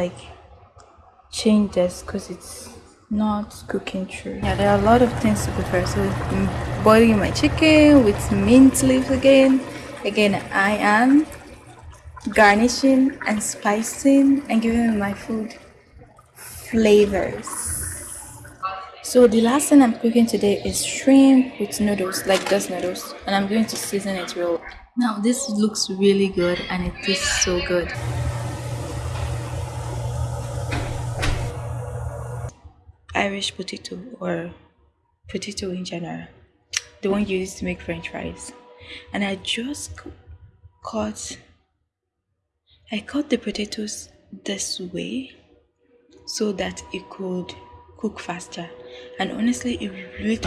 like change this because it's not cooking through yeah there are a lot of things to prepare. So I'm boiling my chicken with mint leaves again. Again i am garnishing and spicing and giving my food flavors. So the last thing i'm cooking today is shrimp with noodles like those noodles and i'm going to season it real. Now this looks really good and it tastes so good Irish potato or potato in general, the one used to make french fries. And I just cut, I cut the potatoes this way so that it could cook faster. And honestly, it really